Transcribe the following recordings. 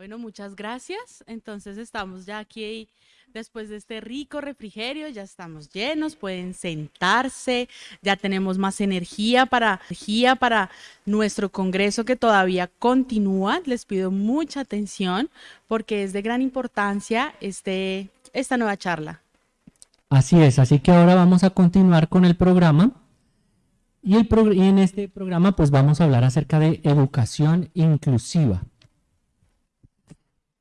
Bueno, muchas gracias. Entonces estamos ya aquí después de este rico refrigerio, ya estamos llenos, pueden sentarse, ya tenemos más energía para, energía para nuestro congreso que todavía continúa. Les pido mucha atención porque es de gran importancia este, esta nueva charla. Así es, así que ahora vamos a continuar con el programa. Y, el y en este programa pues vamos a hablar acerca de educación inclusiva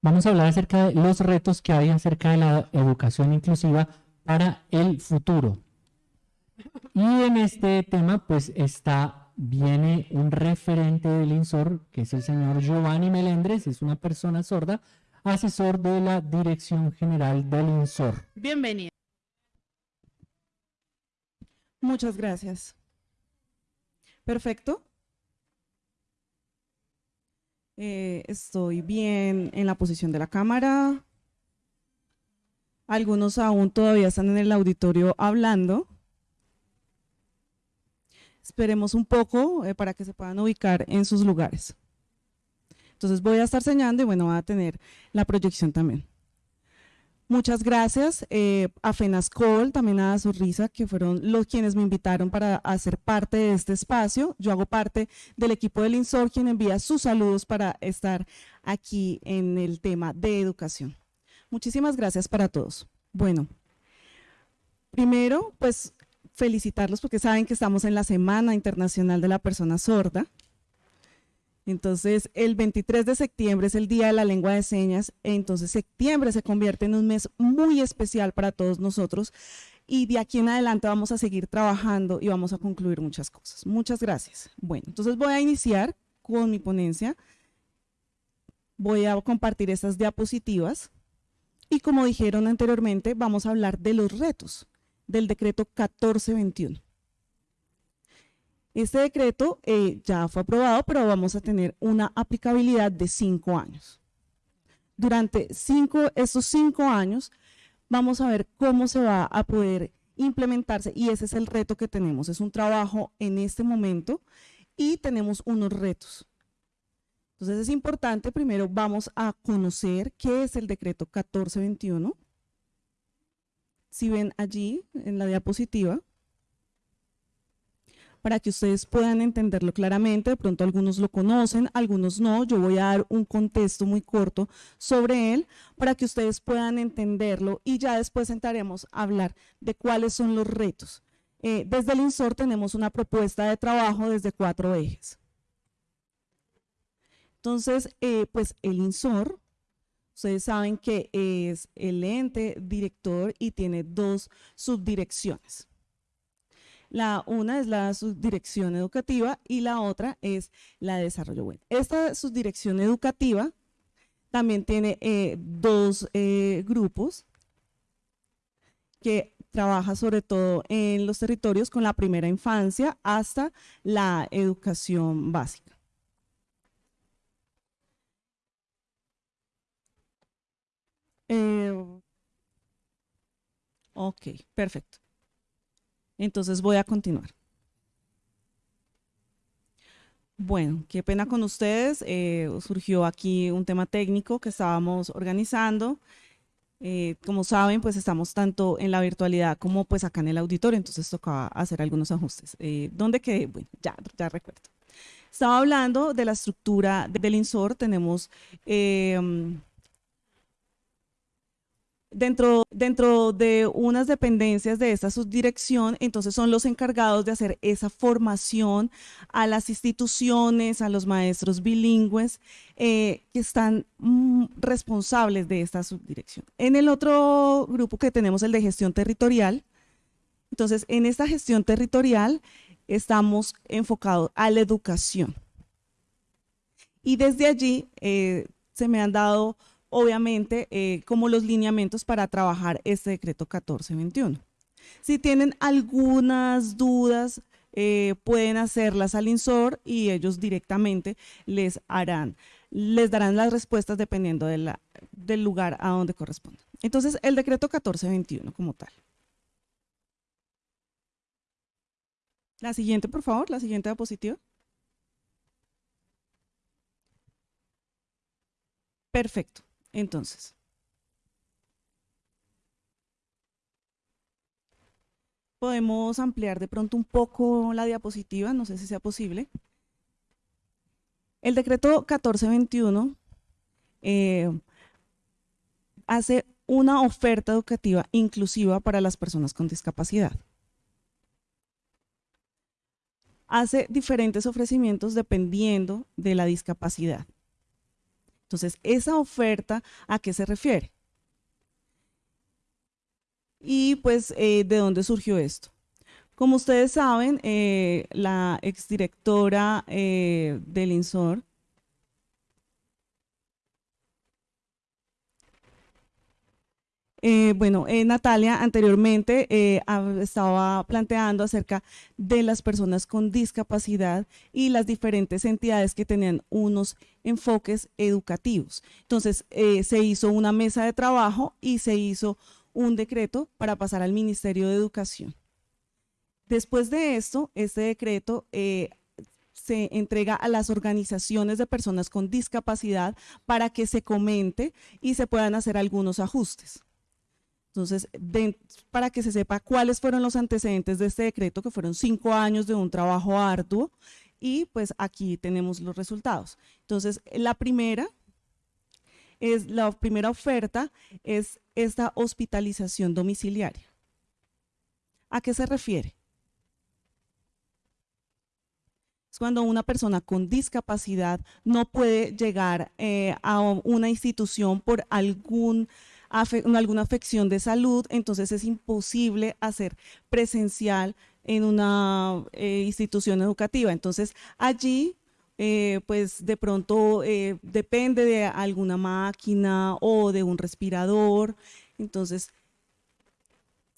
vamos a hablar acerca de los retos que hay acerca de la educación inclusiva para el futuro. Y en este tema, pues está, viene un referente del INSOR, que es el señor Giovanni Melendres, es una persona sorda, asesor de la Dirección General del INSOR. Bienvenido. Muchas gracias. Perfecto. Eh, estoy bien en la posición de la cámara. Algunos aún todavía están en el auditorio hablando. Esperemos un poco eh, para que se puedan ubicar en sus lugares. Entonces voy a estar señalando y bueno, va a tener la proyección también. Muchas gracias eh, a FENASCOL, también a Sorrisa, que fueron los quienes me invitaron para hacer parte de este espacio. Yo hago parte del equipo del INSOR, quien envía sus saludos para estar aquí en el tema de educación. Muchísimas gracias para todos. Bueno, primero, pues felicitarlos porque saben que estamos en la Semana Internacional de la Persona Sorda. Entonces, el 23 de septiembre es el Día de la Lengua de Señas, entonces septiembre se convierte en un mes muy especial para todos nosotros y de aquí en adelante vamos a seguir trabajando y vamos a concluir muchas cosas. Muchas gracias. Bueno, entonces voy a iniciar con mi ponencia. Voy a compartir estas diapositivas y como dijeron anteriormente, vamos a hablar de los retos del decreto 1421. Este decreto eh, ya fue aprobado, pero vamos a tener una aplicabilidad de cinco años. Durante cinco, estos cinco años vamos a ver cómo se va a poder implementarse y ese es el reto que tenemos. Es un trabajo en este momento y tenemos unos retos. Entonces es importante, primero vamos a conocer qué es el decreto 1421. Si ven allí en la diapositiva, para que ustedes puedan entenderlo claramente. De pronto algunos lo conocen, algunos no. Yo voy a dar un contexto muy corto sobre él para que ustedes puedan entenderlo y ya después entraremos a hablar de cuáles son los retos. Eh, desde el INSOR tenemos una propuesta de trabajo desde cuatro ejes. Entonces, eh, pues el INSOR, ustedes saben que es el ente director y tiene dos subdirecciones. La una es la subdirección educativa y la otra es la de desarrollo web. Esta subdirección educativa también tiene eh, dos eh, grupos que trabaja sobre todo en los territorios con la primera infancia hasta la educación básica. Eh, ok, perfecto. Entonces voy a continuar. Bueno, qué pena con ustedes. Eh, surgió aquí un tema técnico que estábamos organizando. Eh, como saben, pues estamos tanto en la virtualidad como pues acá en el auditorio, entonces tocaba hacer algunos ajustes. Eh, ¿Dónde quedé? Bueno, ya, ya recuerdo. Estaba hablando de la estructura del INSOR. Tenemos Dentro, dentro de unas dependencias de esta subdirección, entonces son los encargados de hacer esa formación a las instituciones, a los maestros bilingües eh, que están mm, responsables de esta subdirección. En el otro grupo que tenemos, el de gestión territorial, entonces en esta gestión territorial estamos enfocados a la educación. Y desde allí eh, se me han dado obviamente, eh, como los lineamientos para trabajar este decreto 1421. Si tienen algunas dudas, eh, pueden hacerlas al INSOR y ellos directamente les harán, les darán las respuestas dependiendo del lugar a donde corresponde. Entonces, el decreto 1421 como tal. La siguiente, por favor, la siguiente diapositiva. Perfecto. Entonces, podemos ampliar de pronto un poco la diapositiva, no sé si sea posible. El decreto 1421 eh, hace una oferta educativa inclusiva para las personas con discapacidad. Hace diferentes ofrecimientos dependiendo de la discapacidad. Entonces, esa oferta, ¿a qué se refiere? Y pues, eh, ¿de dónde surgió esto? Como ustedes saben, eh, la exdirectora eh, del INSOR, Eh, bueno, eh, Natalia anteriormente eh, estaba planteando acerca de las personas con discapacidad y las diferentes entidades que tenían unos enfoques educativos. Entonces, se hizo una mesa de trabajo y se hizo un decreto para pasar al Ministerio de Educación. Después de esto, este decreto se entrega a las organizaciones de personas con discapacidad para que se comente y se puedan hacer algunos ajustes. Entonces, para que se sepa cuáles fueron los antecedentes de este decreto, que fueron cinco años de un trabajo arduo, y pues aquí tenemos los resultados. Entonces, la primera es la primera oferta es esta hospitalización domiciliaria. ¿A qué se refiere? Es cuando una persona con discapacidad no puede llegar eh, a una institución por algún alguna afección de salud, entonces es imposible hacer presencial en una eh, institución educativa. Entonces allí eh, pues de pronto eh, depende de alguna máquina o de un respirador. Entonces,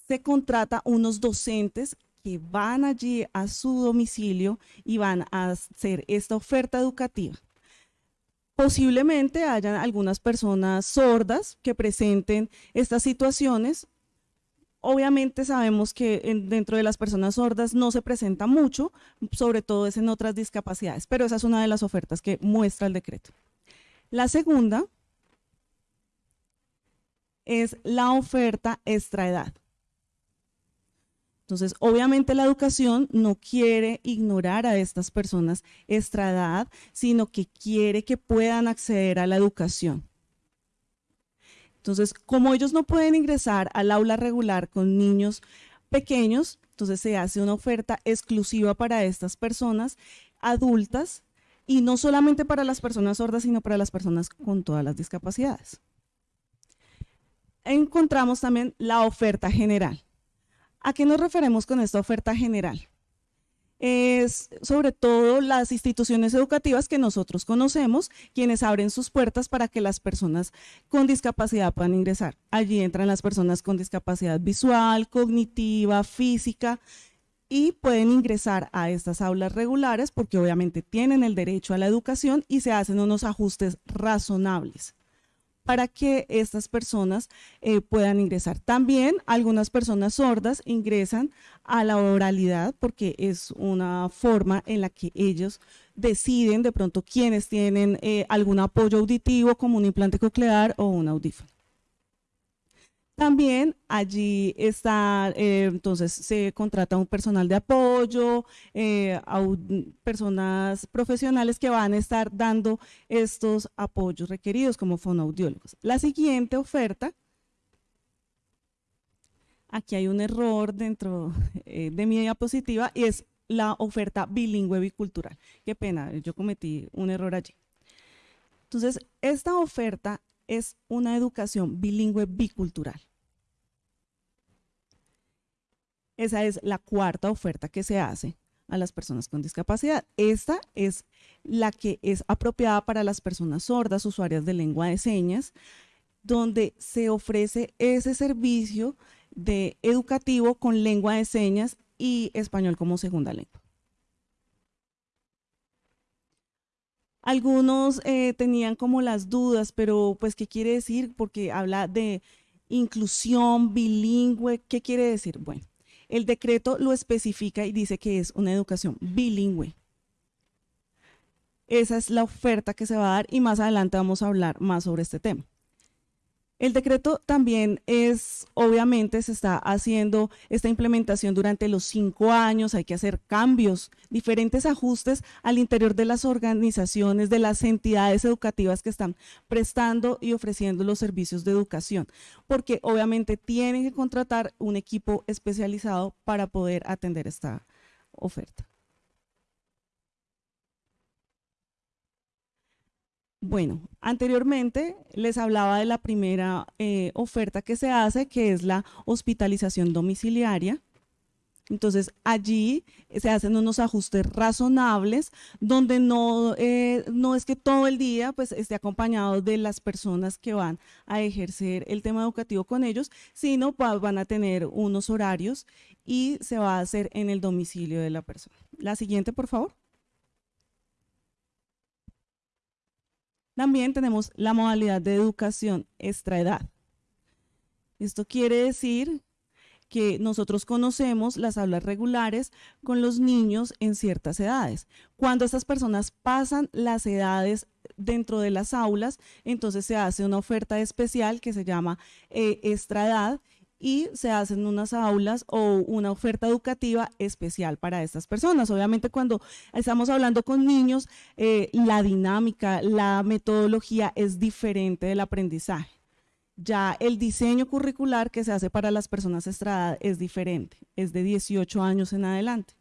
se contrata unos docentes que van allí a su domicilio y van a hacer esta oferta educativa. Posiblemente hayan algunas personas sordas que presenten estas situaciones. Obviamente sabemos que dentro de las personas sordas no se presenta mucho, sobre todo es en otras discapacidades, pero esa es una de las ofertas que muestra el decreto. La segunda es la oferta extraedad. Entonces, obviamente la educación no quiere ignorar a estas personas extra sino que quiere que puedan acceder a la educación. Entonces, como ellos no pueden ingresar al aula regular con niños pequeños, entonces se hace una oferta exclusiva para estas personas adultas y no solamente para las personas sordas, sino para las personas con todas las discapacidades. Encontramos también la oferta general. ¿A qué nos referimos con esta oferta general? Es sobre todo las instituciones educativas que nosotros conocemos, quienes abren sus puertas para que las personas con discapacidad puedan ingresar. Allí entran las personas con discapacidad visual, cognitiva, física, y pueden ingresar a estas aulas regulares porque obviamente tienen el derecho a la educación y se hacen unos ajustes razonables para que estas personas eh, puedan ingresar. También algunas personas sordas ingresan a la oralidad porque es una forma en la que ellos deciden de pronto quiénes tienen eh, algún apoyo auditivo como un implante coclear o un audífono. También allí está, eh, entonces se contrata un personal de apoyo, eh, personas profesionales que van a estar dando estos apoyos requeridos como fonoaudiólogos. La siguiente oferta, aquí hay un error dentro eh, de mi diapositiva y es la oferta bilingüe bicultural. Qué pena, yo cometí un error allí. Entonces, esta oferta es una educación bilingüe bicultural. Esa es la cuarta oferta que se hace a las personas con discapacidad. Esta es la que es apropiada para las personas sordas, usuarias de lengua de señas, donde se ofrece ese servicio de educativo con lengua de señas y español como segunda lengua. Algunos eh, tenían como las dudas, pero pues, ¿qué quiere decir? Porque habla de inclusión bilingüe, ¿qué quiere decir? Bueno, el decreto lo especifica y dice que es una educación bilingüe. esa es la oferta que se va a dar y más adelante vamos a hablar más sobre este tema. El decreto también es, obviamente, se está haciendo esta implementación durante los cinco años, hay que hacer cambios, diferentes ajustes al interior de las organizaciones, de las entidades educativas que están prestando y ofreciendo los servicios de educación, porque obviamente tienen que contratar un equipo especializado para poder atender esta oferta. Bueno, anteriormente les hablaba de la primera eh, oferta que se hace, que es la hospitalización domiciliaria. Entonces, allí se hacen unos ajustes razonables, donde no, eh, no es que todo el día pues, esté acompañado de las personas que van a ejercer el tema educativo con ellos, sino van a tener unos horarios y se va a hacer en el domicilio de la persona. La siguiente, por favor. También tenemos la modalidad de educación extraedad. Esto quiere decir que nosotros conocemos las aulas regulares con los niños en ciertas edades. Cuando estas personas pasan las edades dentro de las aulas, entonces se hace una oferta especial que se llama eh, extraedad y se hacen unas aulas o una oferta educativa especial para estas personas. Obviamente cuando estamos hablando con niños, eh, la dinámica, la metodología es diferente del aprendizaje. Ya el diseño curricular que se hace para las personas estradadas es diferente, es de 18 años en adelante.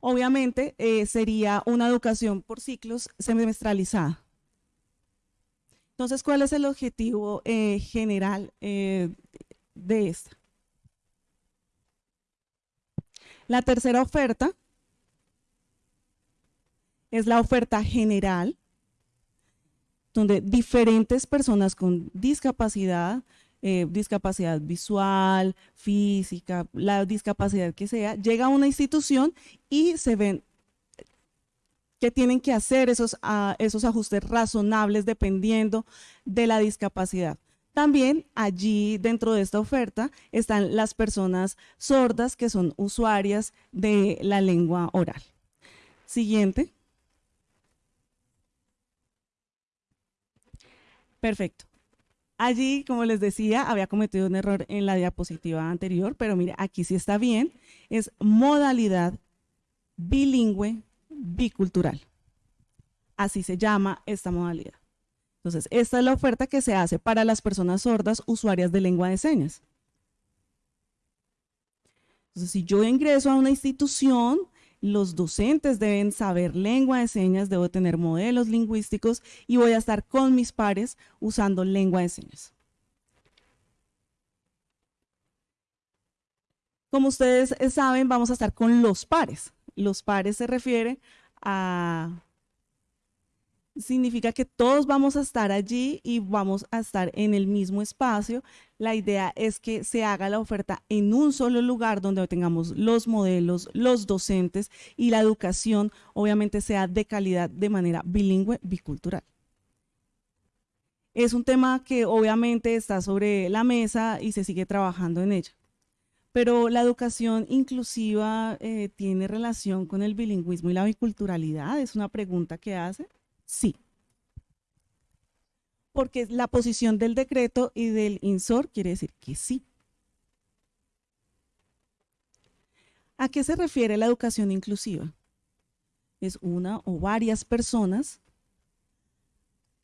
Obviamente eh, sería una educación por ciclos semestralizada. Entonces, ¿cuál es el objetivo eh, general eh, de esta? La tercera oferta es la oferta general, donde diferentes personas con discapacidad, eh, discapacidad visual, física, la discapacidad que sea, llega a una institución y se ven que tienen que hacer esos, ah, esos ajustes razonables dependiendo de la discapacidad. También allí dentro de esta oferta están las personas sordas que son usuarias de la lengua oral. Siguiente. Perfecto. Allí, como les decía, había cometido un error en la diapositiva anterior, pero mire, aquí sí está bien. Es modalidad bilingüe bicultural. Así se llama esta modalidad. Entonces, esta es la oferta que se hace para las personas sordas usuarias de lengua de señas. Entonces, si yo ingreso a una institución, los docentes deben saber lengua de señas, debo tener modelos lingüísticos y voy a estar con mis pares usando lengua de señas. Como ustedes saben, vamos a estar con los pares. Los pares se refiere a... Significa que todos vamos a estar allí y vamos a estar en el mismo espacio. La idea es que se haga la oferta en un solo lugar donde tengamos los modelos, los docentes y la educación obviamente sea de calidad de manera bilingüe, bicultural. Es un tema que obviamente está sobre la mesa y se sigue trabajando en ella. Pero la educación inclusiva eh, tiene relación con el bilingüismo y la biculturalidad, es una pregunta que hace. Sí. Porque la posición del decreto y del INSOR quiere decir que sí. ¿A qué se refiere la educación inclusiva? Es una o varias personas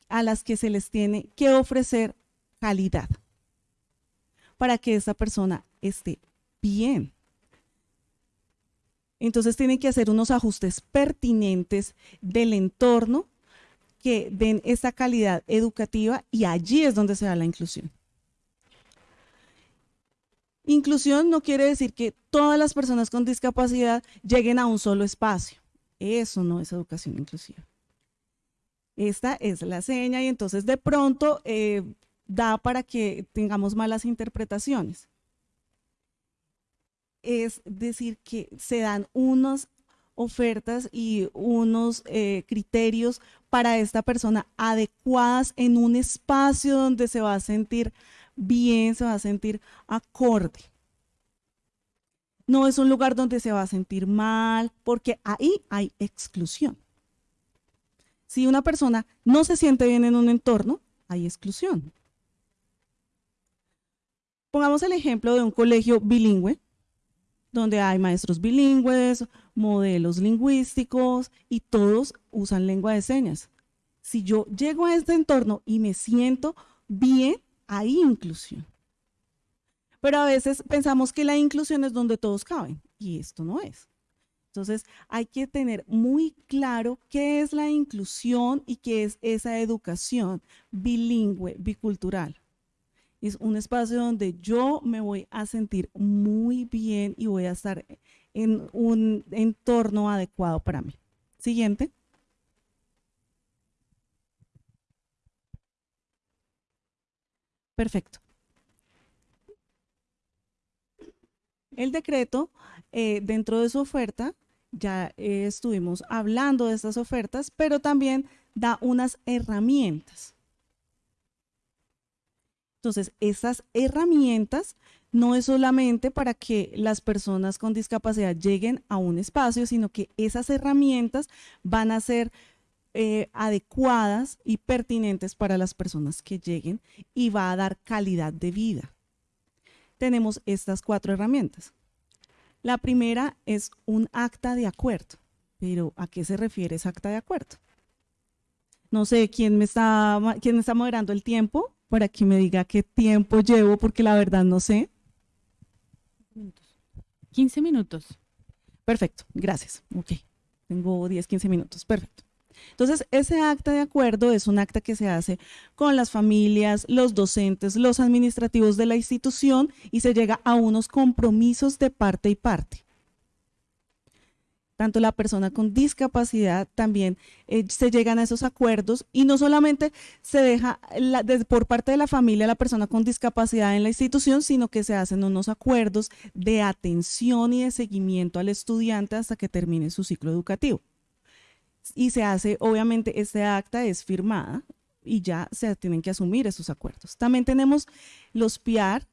a las que se les tiene que ofrecer calidad para que esa persona esté bien. Entonces tienen que hacer unos ajustes pertinentes del entorno que den esa calidad educativa y allí es donde se da la inclusión. Inclusión no quiere decir que todas las personas con discapacidad lleguen a un solo espacio. Eso no es educación inclusiva. Esta es la seña y entonces de pronto eh, da para que tengamos malas interpretaciones es decir que se dan unas ofertas y unos eh, criterios para esta persona adecuadas en un espacio donde se va a sentir bien, se va a sentir acorde. no es un lugar donde se va a sentir mal, porque ahí hay exclusión. Si una persona no se siente bien en un entorno, hay exclusión. Pongamos el ejemplo de un colegio bilingüe, donde hay maestros bilingües, modelos lingüísticos y todos usan lengua de señas. Si yo llego a este entorno y me siento bien, hay inclusión. Pero a veces pensamos que la inclusión es donde todos caben y esto no es. Entonces hay que tener muy claro qué es la inclusión y qué es esa educación bilingüe, bicultural. Es un espacio donde yo me voy a sentir muy bien y voy a estar en un entorno adecuado para mí. Siguiente. Perfecto. El decreto, eh, dentro de su oferta, ya eh, estuvimos hablando de estas ofertas, pero también da unas herramientas. Entonces, estas herramientas no es solamente para que las personas con discapacidad lleguen a un espacio, sino que esas herramientas van a ser eh, adecuadas y pertinentes para las personas que lleguen y va a dar calidad de vida tenemos estas cuatro herramientas. La primera es un acta de acuerdo. Pero ¿a qué se refiere ese acta de acuerdo? No sé quién me está, quién está moderando el tiempo para que me diga qué tiempo llevo, porque la verdad no sé. 15 minutos. Perfecto, gracias. Ok, tengo 10, 15 minutos. Perfecto. Entonces, ese acta de acuerdo es un acta que se hace con las familias, los docentes, los administrativos de la institución y se llega a unos compromisos de parte y parte. Tanto la persona con discapacidad también eh, se llegan a esos acuerdos y no solamente se deja por parte de la familia la persona con discapacidad en la institución, sino que se hacen unos acuerdos de atención y de seguimiento al estudiante hasta que termine su ciclo educativo y se hace, obviamente, este acta es firmada y ya se tienen que asumir esos acuerdos. También tenemos los PIAR,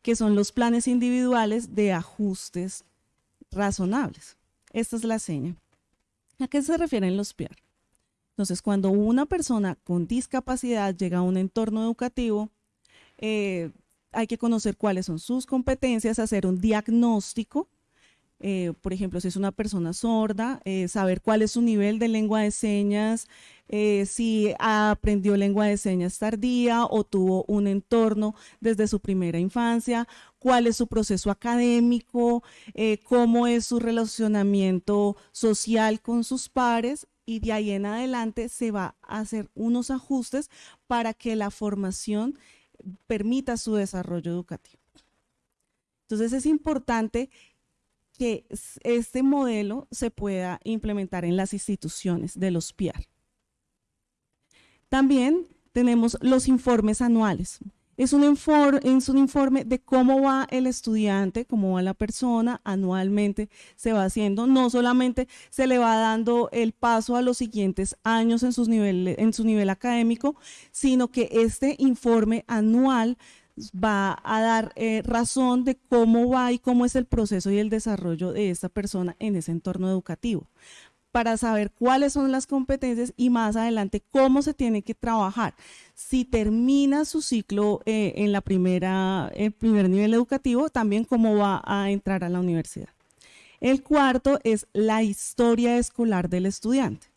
que son los planes individuales de ajustes razonables. Esta es la seña. ¿A qué se refieren los PIAR? Entonces, cuando una persona con discapacidad llega a un entorno educativo, eh, hay que conocer cuáles son sus competencias, hacer un diagnóstico eh, por ejemplo, si es una persona sorda, eh, saber cuál es su nivel de lengua de señas, si aprendió lengua de señas tardía o tuvo un entorno desde su primera infancia, cuál es su proceso académico, cómo es su relacionamiento social con sus pares y de ahí en adelante se va a hacer unos ajustes para que la formación permita su desarrollo educativo. Entonces es importante que este modelo se pueda implementar en las instituciones de los PIAR. También tenemos los informes anuales. Es un, es un, informe de cómo va el estudiante, cómo va la persona, anualmente se va haciendo, no solamente se le va dando el paso a los siguientes años en, sus en su nivel académico, sino que este informe anual va a dar eh, razón de cómo va y cómo es el proceso y el desarrollo de esta persona en ese entorno educativo para saber cuáles son las competencias y más adelante cómo se tiene que trabajar. Si termina su ciclo eh, en la primera, el primer nivel educativo, también cómo va a entrar a la universidad. El cuarto es la historia escolar del estudiante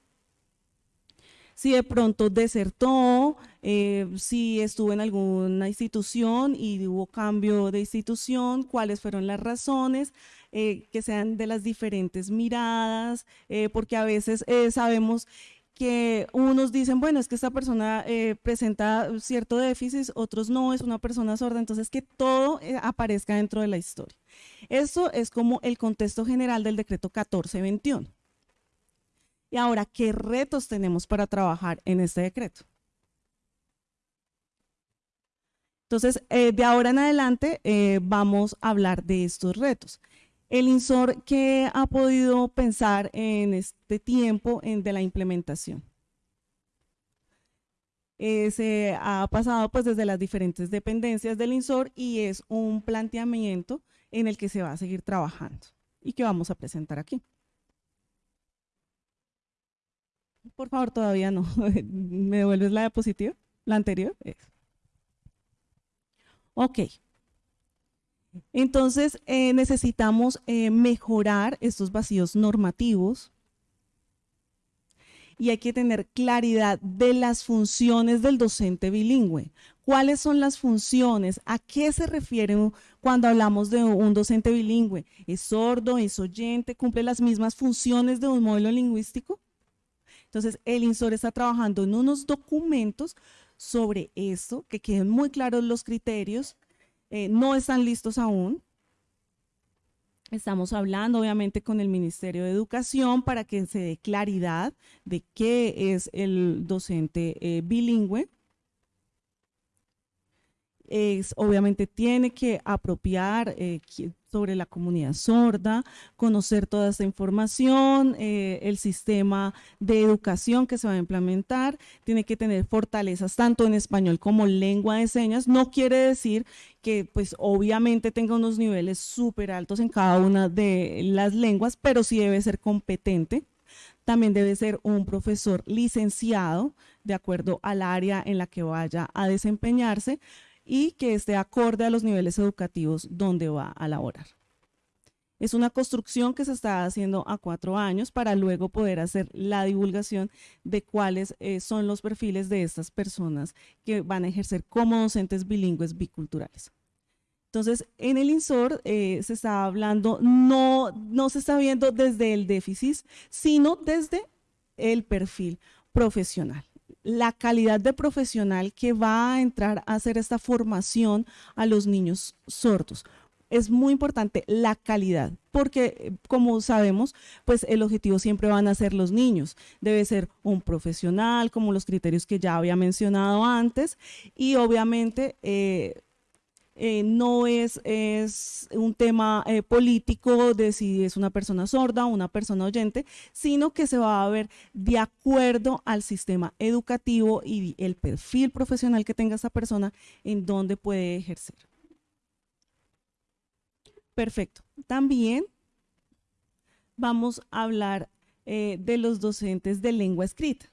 si de pronto desertó, eh, si estuvo en alguna institución y hubo cambio de institución, cuáles fueron las razones, eh, que sean de las diferentes miradas, eh, porque a veces sabemos que unos dicen, bueno, es que esta persona presenta cierto déficit, otros no, es una persona sorda, entonces que todo aparezca dentro de la historia. Eso es como el contexto general del decreto 1421. Y ahora, ¿qué retos tenemos para trabajar en este decreto? Entonces, eh, de ahora en adelante eh, vamos a hablar de estos retos. El INSOR, ¿qué ha podido pensar en este tiempo de la implementación? Eh, se ha pasado pues desde las diferentes dependencias del INSOR y es un planteamiento en el que se va a seguir trabajando y que vamos a presentar aquí. Por favor, todavía no. ¿Me devuelves la diapositiva? ¿La anterior? Ok. Entonces, eh, necesitamos eh, mejorar estos vacíos normativos y hay que tener claridad de las funciones del docente bilingüe. ¿Cuáles son las funciones? ¿A qué se refiere cuando hablamos de un docente bilingüe? ¿Es sordo? ¿Es oyente? ¿Cumple las mismas funciones de un modelo lingüístico? Entonces, el INSOR está trabajando en unos documentos sobre eso, que queden muy claros los criterios. Eh, no están listos aún, Estamos hablando obviamente con el Ministerio de Educación para que se dé claridad de qué es el docente eh, bilingüe obviamente tiene que apropiar eh, sobre la comunidad sorda, conocer toda esta información, eh, el sistema de educación que se va a implementar, tiene que tener fortalezas tanto en español como lengua de señas. No quiere decir que pues obviamente tenga unos niveles súper altos en cada una de las lenguas, pero sí debe ser competente. También debe ser un profesor licenciado de acuerdo al área en la que vaya a desempeñarse, y que esté acorde a los niveles educativos donde va a laborar. Es una construcción que se está haciendo a cuatro años para luego poder hacer la divulgación de cuáles eh, son los perfiles de estas personas que van a ejercer como docentes bilingües biculturales. Entonces, en el INSOR eh, se está hablando, no, no se está viendo desde el déficit, sino desde el perfil profesional la calidad de profesional que va a entrar a hacer esta formación a los niños sordos. Es muy importante la calidad, porque como sabemos, pues el objetivo siempre van a ser los niños. Debe ser un profesional, como los criterios que ya había mencionado antes, y obviamente eh, eh, no es, un tema eh, político de si es una persona sorda o una persona oyente, sino que se va a ver de acuerdo al sistema educativo y el perfil profesional que tenga esa persona en donde puede ejercer. Perfecto. También vamos a hablar eh, de los docentes de lengua escrita.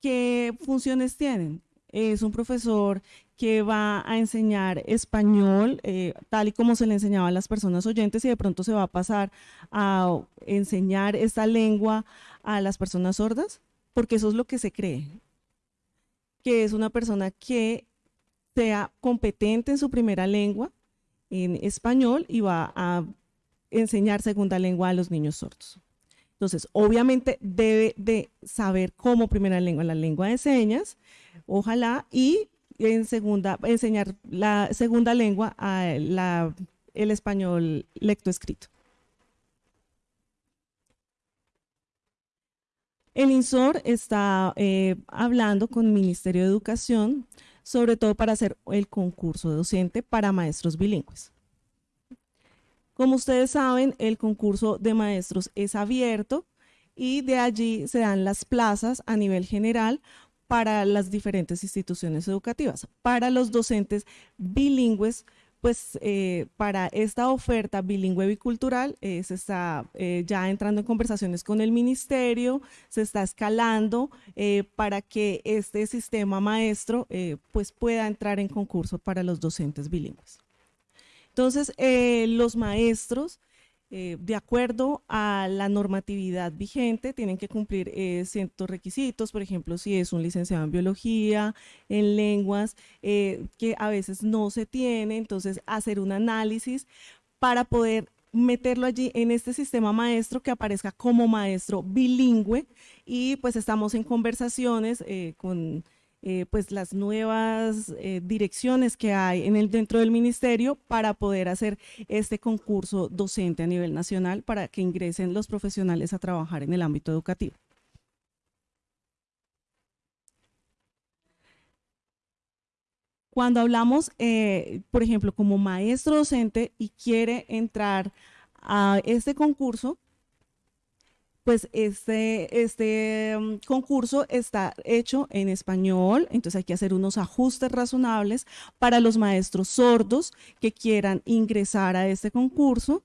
¿Qué funciones tienen? Es un profesor que va a enseñar español eh, tal y como se le enseñaba a las personas oyentes y de pronto se va a pasar a enseñar esta lengua a las personas sordas, porque eso es lo que se cree, que es una persona que sea competente en su primera lengua, en español, y va a enseñar segunda lengua a los niños sordos. Entonces, obviamente debe de saber como primera lengua la lengua de señas, ojalá, y en segunda, enseñar la segunda lengua a el español lectoescrito. El INSOR está eh, hablando con el Ministerio de Educación, sobre todo para hacer el concurso docente para maestros bilingües. Como ustedes saben, el concurso de maestros es abierto y de allí se dan las plazas a nivel general para las diferentes instituciones educativas. Para los docentes bilingües, pues eh, para esta oferta bilingüe bicultural eh, se está eh, ya entrando en conversaciones con el ministerio, se está escalando para que este sistema maestro pues pueda entrar en concurso para los docentes bilingües. Entonces, los maestros eh, de acuerdo a la normatividad vigente, tienen que cumplir eh, ciertos requisitos, por ejemplo, si es un licenciado en biología, en lenguas, eh, que a veces no se tiene, entonces hacer un análisis para poder meterlo allí en este sistema maestro que aparezca como maestro bilingüe. Y pues estamos en conversaciones con eh, pues las nuevas eh, direcciones que hay en el, dentro del ministerio para poder hacer este concurso docente a nivel nacional para que ingresen los profesionales a trabajar en el ámbito educativo. Cuando hablamos, eh, por ejemplo, como maestro docente y quiere entrar a este concurso, pues este, este mm, concurso está hecho en español, entonces hay que hacer unos ajustes razonables para los maestros sordos que quieran ingresar a este concurso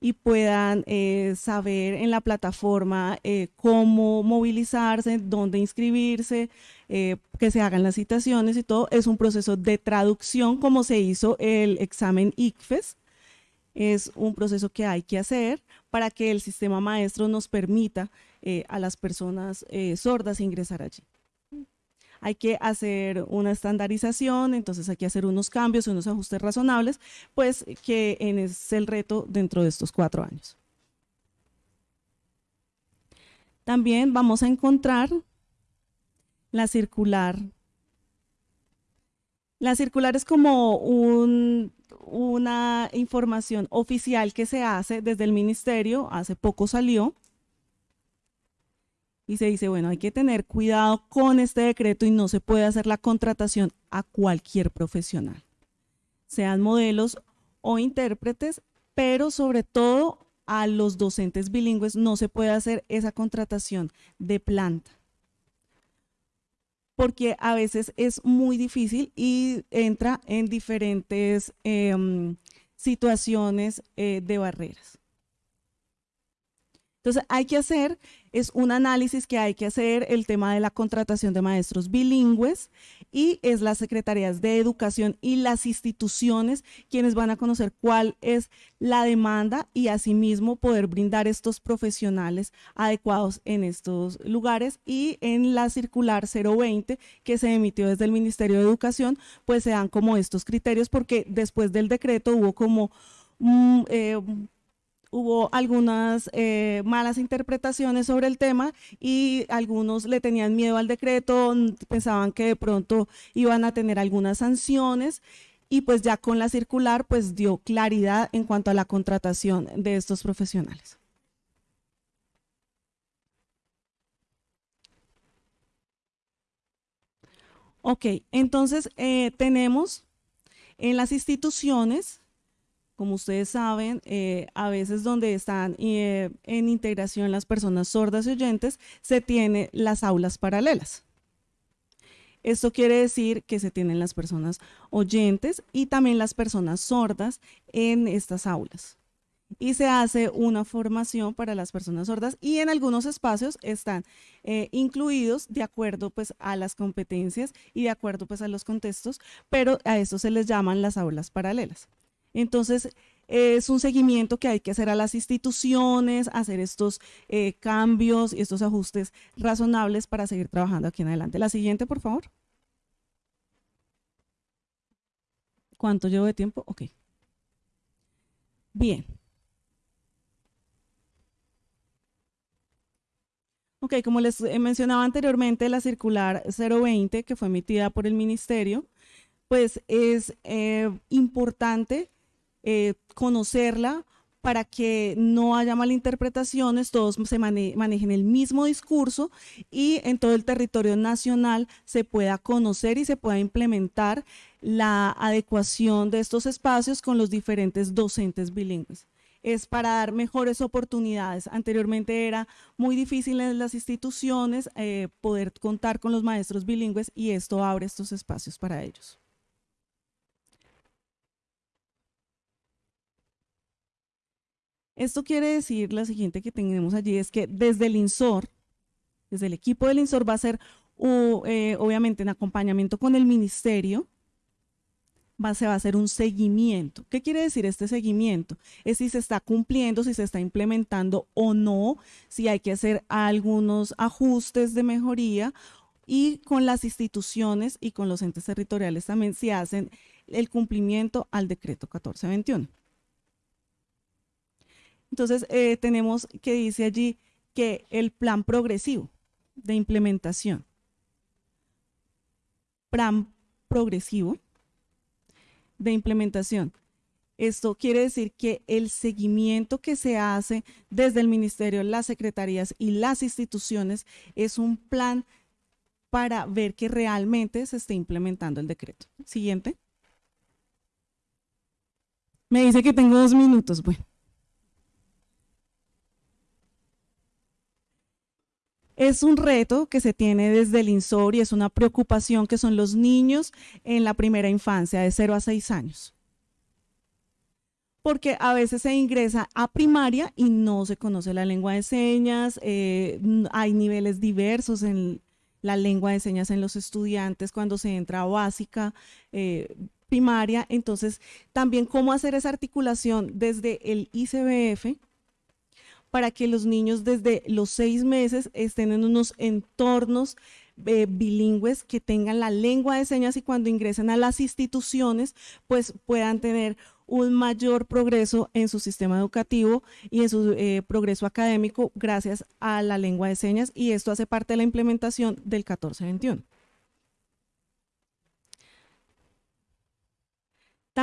y puedan eh, saber en la plataforma eh, cómo movilizarse, dónde inscribirse, eh, que se hagan las citaciones y todo. Es un proceso de traducción como se hizo el examen ICFES. Es un proceso que hay que hacer para que el sistema maestro nos permita eh, a las personas eh, sordas ingresar allí. Hay que hacer una estandarización, entonces hay que hacer unos cambios, unos ajustes razonables, pues que es el reto dentro de estos cuatro años. También vamos a encontrar la circular. La circular es como un una información oficial que se hace desde el ministerio, hace poco salió, y se dice, bueno, hay que tener cuidado con este decreto y no se puede hacer la contratación a cualquier profesional, sean modelos o intérpretes, pero sobre todo a los docentes bilingües no se puede hacer esa contratación de planta porque a veces es muy difícil y entra en diferentes em, situaciones eh, de barreras. Entonces hay que hacer es un análisis que hay que hacer el tema de la contratación de maestros bilingües y es las secretarías de educación y las instituciones quienes van a conocer cuál es la demanda y asimismo poder brindar estos profesionales adecuados en estos lugares y en la circular 020 que se emitió desde el Ministerio de Educación pues se dan como estos criterios porque después del decreto hubo como mm, eh, hubo algunas eh, malas interpretaciones sobre el tema y algunos le tenían miedo al decreto, pensaban que de pronto iban a tener algunas sanciones y pues ya con la circular pues dio claridad en cuanto a la contratación de estos profesionales. Ok, entonces eh, tenemos en las instituciones como ustedes saben, eh, a veces donde están eh, en integración las personas sordas y oyentes, se tiene las aulas paralelas. Esto quiere decir que se tienen las personas oyentes y también las personas sordas en estas aulas. Y se hace una formación para las personas sordas y en algunos espacios están eh, incluidos de acuerdo pues a las competencias y de acuerdo pues a los contextos, pero a eso se les llaman las aulas paralelas. Entonces, es un seguimiento que hay que hacer a las instituciones, hacer estos eh, cambios y estos ajustes razonables para seguir trabajando aquí en adelante. La siguiente, por favor. ¿Cuánto llevo de tiempo? Ok. Bien. Ok, como les mencionaba anteriormente, la circular 020 que fue emitida por el ministerio, pues es eh, importante eh, conocerla para que no haya malinterpretaciones, todos se manejen el mismo discurso y en todo el territorio nacional se pueda conocer y se pueda implementar la adecuación de estos espacios con los diferentes docentes bilingües. Es para dar mejores oportunidades. Anteriormente era muy difícil en las instituciones eh, poder contar con los maestros bilingües y esto abre estos espacios para ellos. Esto quiere decir, la siguiente que tenemos allí es que desde el INSOR, desde el equipo del INSOR va a ser eh, obviamente en acompañamiento con el ministerio, va, se va a hacer un seguimiento. ¿Qué quiere decir este seguimiento? Es si se está cumpliendo, si se está implementando o no, si hay que hacer algunos ajustes de mejoría y con las instituciones y con los entes territoriales también si hacen el cumplimiento al decreto 1421. Entonces, eh, tenemos que dice allí que el plan progresivo de implementación, plan progresivo de implementación. Esto quiere decir que el seguimiento que se hace desde el ministerio, las secretarías y las instituciones es un plan para ver que realmente se esté implementando el decreto. Siguiente. Me dice que tengo dos minutos. Bueno. Es un reto que se tiene desde el INSOR y es una preocupación que son los niños en la primera infancia, de 0 a 6 años. Porque a veces se ingresa a primaria y no se conoce la lengua de señas, eh, hay niveles diversos en la lengua de señas en los estudiantes cuando se entra a básica, eh, primaria, entonces también cómo hacer esa articulación desde el ICBF para que los niños desde los seis meses estén en unos entornos eh, bilingües que tengan la lengua de señas y cuando ingresen a las instituciones pues puedan tener un mayor progreso en su sistema educativo y en su eh, progreso académico gracias a la lengua de señas y esto hace parte de la implementación del 1421.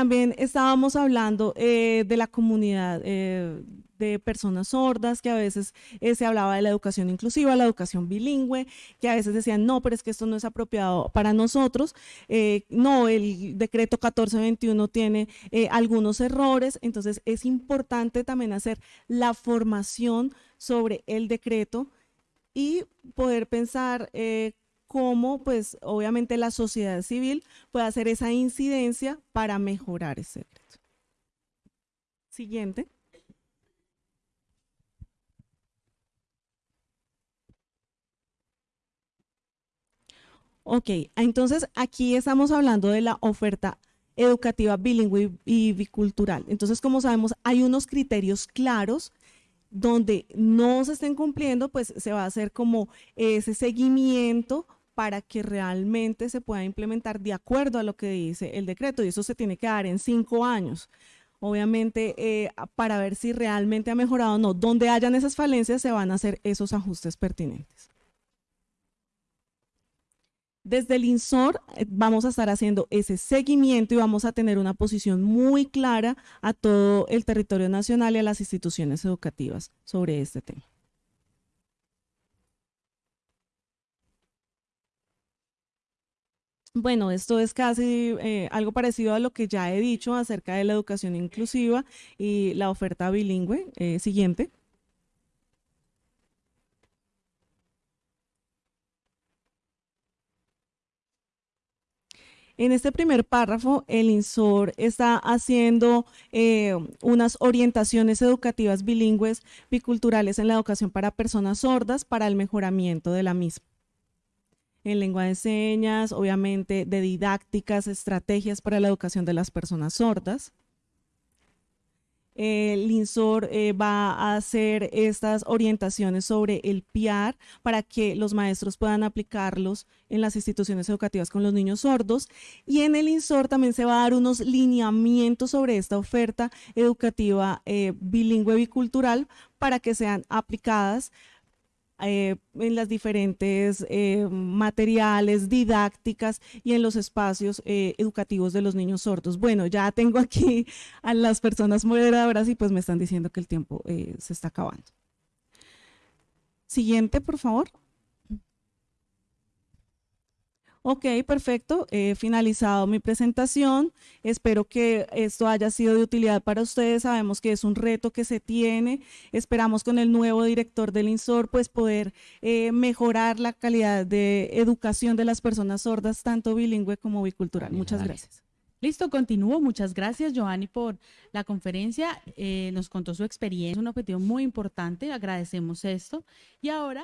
También estábamos hablando eh, de la comunidad eh, de personas sordas, que a veces eh, se hablaba de la educación inclusiva, la educación bilingüe, que a veces decían, no, pero es que esto no es apropiado para nosotros. no, el decreto 1421 tiene algunos errores, entonces es importante también hacer la formación sobre el decreto y poder pensar cómo, pues, obviamente la sociedad civil puede hacer esa incidencia para mejorar ese decreto. Siguiente. Ok, entonces aquí estamos hablando de la oferta educativa bilingüe y bicultural. Entonces, como sabemos, hay unos criterios claros donde no se estén cumpliendo, pues se va a hacer como ese seguimiento para que realmente se pueda implementar de acuerdo a lo que dice el decreto y eso se tiene que dar en cinco años. Obviamente, eh, para ver si realmente ha mejorado o no. Donde hayan esas falencias, se van a hacer esos ajustes pertinentes. Desde el INSOR eh, vamos a estar haciendo ese seguimiento y vamos a tener una posición muy clara a todo el territorio nacional y a las instituciones educativas sobre este tema. Bueno, esto es casi eh, algo parecido a lo que ya he dicho acerca de la educación inclusiva y la oferta bilingüe. Eh, siguiente. En este primer párrafo, el INSOR está haciendo eh, unas orientaciones educativas bilingües biculturales en la educación para personas sordas para el mejoramiento de la misma en lengua de señas, obviamente de didácticas, estrategias para la educación de las personas sordas. El INSOR eh, va a hacer estas orientaciones sobre el PIAR para que los maestros puedan aplicarlos en las instituciones educativas con los niños sordos. Y en el INSOR también se va a dar unos lineamientos sobre esta oferta educativa eh, bilingüe bicultural para que sean aplicadas eh, en las diferentes eh, materiales, didácticas y en los espacios eh, educativos de los niños sordos. Bueno, ya tengo aquí a las personas moderadoras y pues me están diciendo que el tiempo se está acabando. Siguiente, por favor. Ok, perfecto. He finalizado mi presentación. Espero que esto haya sido de utilidad para ustedes. Sabemos que es un reto que se tiene. Esperamos con el nuevo director del INSOR pues poder eh, mejorar la calidad de educación de las personas sordas, tanto bilingüe como bicultural. Muchas gracias. Listo, continúo. Muchas gracias, Joanny, por la conferencia. Eh, nos contó su experiencia, un objetivo muy importante. Agradecemos esto. Y ahora...